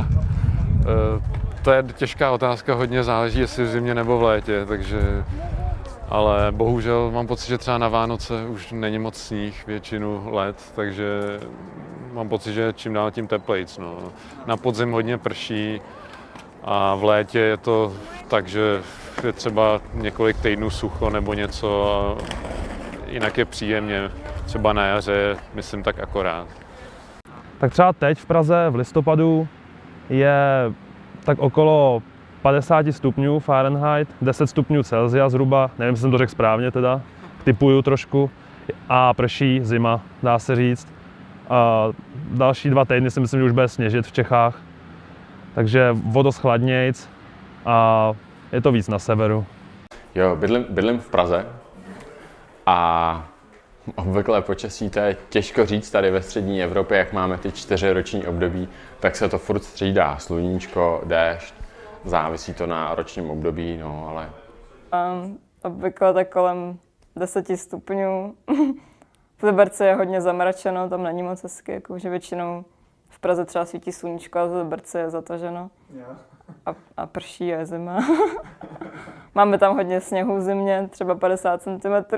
Eh, to je těžká otázka, hodně záleží, jestli v zimě nebo v létě, takže ale bohužel mám pocit, že třeba na Vánoce už není moc sníh většinu let, takže mám pocit, že čím dál tím teplejc. No. Na podzim hodně prší a v létě je to tak, že je třeba několik týdnů sucho nebo něco a jinak je příjemně. Třeba na jaře, myslím tak akorát. Tak třeba teď v Praze v listopadu je tak okolo 50 stupňů Fahrenheit, 10 stupňů Celsia zhruba, nevím, jestli jsem to řekl správně teda, typuju trošku, a prší zima, dá se říct. A další dva týdny si myslím, že už bude sněžit v Čechách, takže vodost a je to víc na severu. Jo, bydlím, bydlím v Praze a obvyklé počasí, to je těžko říct tady ve střední Evropě, jak máme ty čtyři roční období, tak se to furt střídá, sluníčko, déšť, závisí to na ročním období, no ale... Um, obvykle tak kolem 10 stupňů. v Liberci je hodně zamračeno, tam není moc hezky, jakože většinou v Praze třeba svítí sluníčko a v Liberci je zataženo. A, a prší a je zima. Máme tam hodně sněhu v zimě, třeba 50 cm.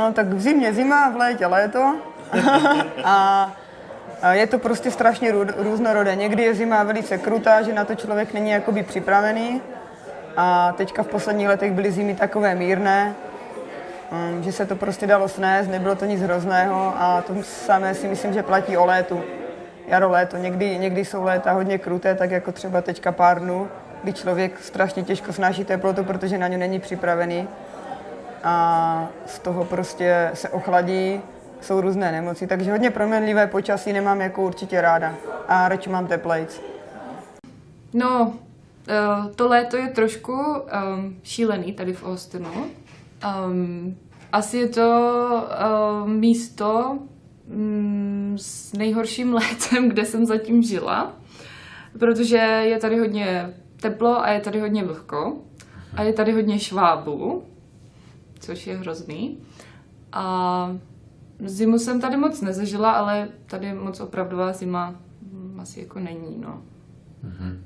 No, tak v zimě zima, v létě léto. a je to prostě strašně různorodé. Někdy je zima velice krutá, že na to člověk není jakoby připravený. A teďka v posledních letech byly zimy takové mírné, mm, že se to prostě dalo snést, nebylo to nic hrozného a to samé si myslím, že platí o létu. Jaro, léto. Někdy, někdy jsou léta hodně kruté, tak jako třeba teďka pár dnů, kdy člověk strašně těžko snáší teplotu, protože na ně není připravený a z toho prostě se ochladí, jsou různé nemoci, takže hodně proměnlivé počasí nemám jako určitě ráda a radši mám teplejc. No, eh, to léto je trošku um, šílený tady v Austinu. Um, asi je to um, místo um, s nejhorším létem, kde jsem zatím žila, protože je tady hodně teplo a je tady hodně vlhko a je tady hodně švábů, což je hrozný. A zimu jsem tady moc nezažila, ale tady moc opravdová zima asi jako není, no. Mm-hmm.